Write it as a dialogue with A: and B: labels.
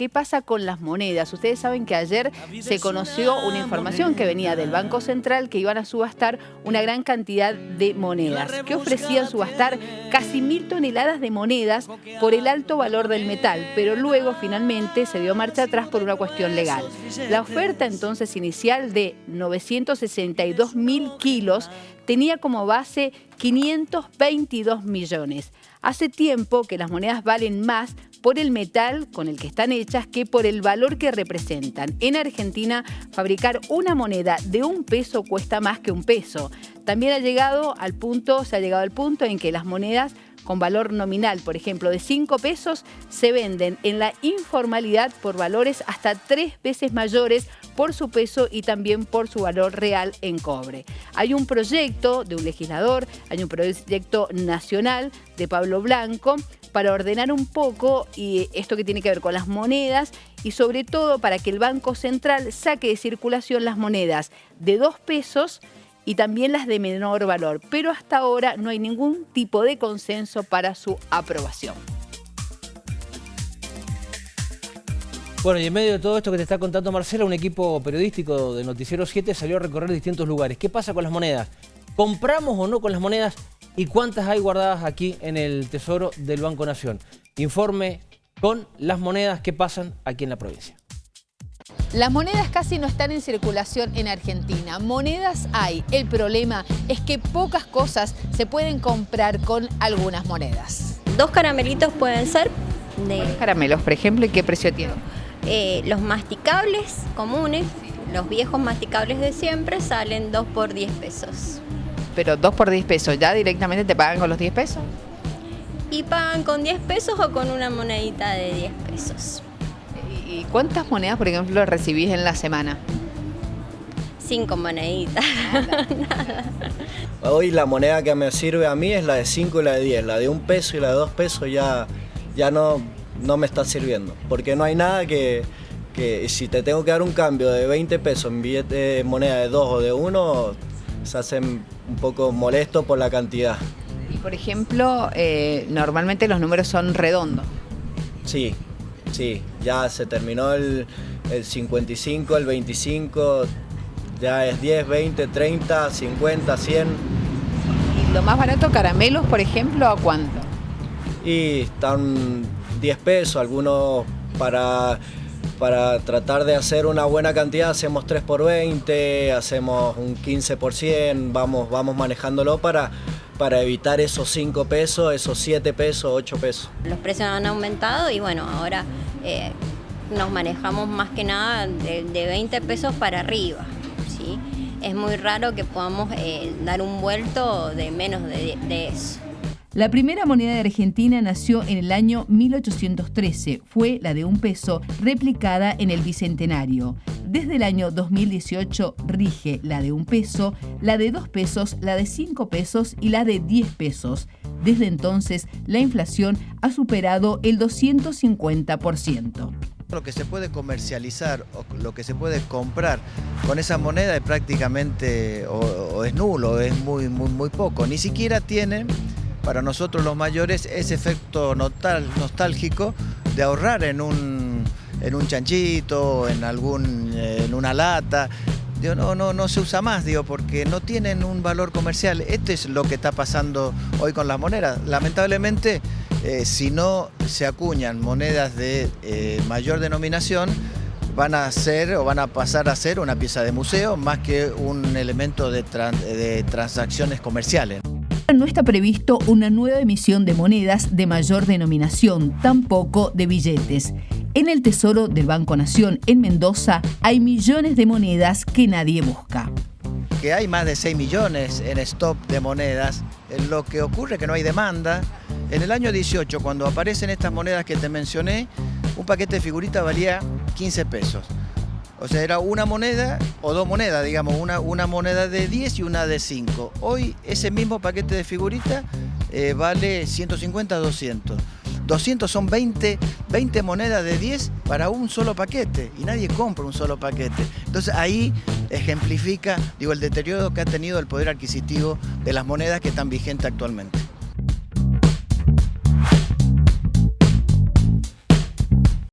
A: ¿qué pasa con las monedas? Ustedes saben que ayer se conoció una información que venía del Banco Central que iban a subastar una gran cantidad de monedas, que ofrecían subastar casi mil toneladas de monedas por el alto valor del metal, pero luego finalmente se dio marcha atrás por una cuestión legal. La oferta entonces inicial de 962 mil kilos tenía como base 522 millones. Hace tiempo que las monedas valen más por el metal con el que están hechas que por el valor que representan. En Argentina, fabricar una moneda de un peso cuesta más que un peso. También ha llegado al punto, se ha llegado al punto en que las monedas con valor nominal, por ejemplo, de 5 pesos, se venden en la informalidad por valores hasta tres veces mayores por su peso y también por su valor real en cobre. Hay un proyecto de un legislador, hay un proyecto nacional de Pablo Blanco para ordenar un poco y esto que tiene que ver con las monedas y sobre todo para que el Banco Central saque de circulación las monedas de 2 pesos y también las de menor valor, pero hasta ahora no hay ningún tipo de consenso para su aprobación.
B: Bueno, y en medio de todo esto que te está contando Marcela, un equipo periodístico de Noticiero 7 salió a recorrer distintos lugares. ¿Qué pasa con las monedas? ¿Compramos o no con las monedas? ¿Y cuántas hay guardadas aquí en el Tesoro del Banco Nación? Informe con las monedas que pasan aquí en la provincia.
A: Las monedas casi no están en circulación en Argentina. Monedas hay. El problema es que pocas cosas se pueden comprar con algunas monedas.
C: Dos caramelitos pueden ser
A: de... caramelos, por ejemplo, ¿y qué precio tienen?
C: Eh, los masticables comunes, los viejos masticables de siempre, salen 2 por 10 pesos.
A: Pero 2 por 10 pesos, ¿ya directamente te pagan con los 10 pesos?
C: Y pagan con 10 pesos o con una monedita de 10 pesos.
A: ¿Y cuántas monedas, por ejemplo, recibís en la semana?
C: Cinco moneditas.
D: Hoy la moneda que me sirve a mí es la de 5 y la de 10. La de un peso y la de dos pesos ya, ya no, no me está sirviendo. Porque no hay nada que, que si te tengo que dar un cambio de 20 pesos en billete de moneda de 2 o de 1, se hacen un poco molesto por la cantidad.
A: Y por ejemplo, eh, normalmente los números son redondos.
D: Sí, Sí, ya se terminó el, 55, el 25, ya es 10, 20, 30, 50, 100.
A: ¿Y lo más barato, caramelos, por ejemplo, a cuánto?
D: Y están 10 pesos, algunos para, para tratar de hacer una buena cantidad hacemos 3 por 20, hacemos un 15 por 100, vamos, vamos manejándolo para para evitar esos 5 pesos, esos 7 pesos, 8 pesos.
C: Los precios han aumentado y bueno, ahora eh, nos manejamos más que nada de, 20 pesos para arriba. ¿sí? Es muy raro que podamos eh, dar un vuelto de menos de, de eso.
A: La primera moneda de Argentina nació en el año 1813. Fue la de un peso, replicada en el Bicentenario. Desde el año 2018 rige la de un peso, la de dos pesos, la de cinco pesos y la de diez pesos. Desde entonces, la inflación ha superado el 250%.
E: Lo que se puede comercializar o lo que se puede comprar con esa moneda es prácticamente o, es nulo, es muy, muy, muy poco. Ni siquiera tiene para nosotros los mayores ese efecto nostálgico de ahorrar en un, en un chanchito, en, algún, en una lata. no, no, no se usa más, digo, porque no tienen un valor comercial. Esto es lo que está pasando hoy con las monedas. Lamentablemente, eh, si no se acuñan monedas de eh, mayor denominación, van a ser o van a pasar a ser una pieza de museo más que un elemento de transacciones comerciales.
A: No está previsto una nueva emisión de monedas de mayor denominación, tampoco de billetes. En el Tesoro del Banco Nación en Mendoza hay millones de monedas que nadie busca.
E: Que hay más de 6 millones en stock de monedas, lo que ocurre es que no hay demanda. En el año 18, cuando aparecen estas monedas que te mencioné, un paquete de figuritas valía 15 pesos. O sea, era una moneda o dos monedas, digamos, una, una moneda de 10 y una de 5. Hoy ese mismo paquete de figuritas eh, vale 150 200. 200 son 20, 20 monedas de 10 para un solo paquete y nadie compra un solo paquete. Entonces ahí ejemplifica digo, el deterioro que ha tenido el poder adquisitivo de las monedas que están vigentes actualmente.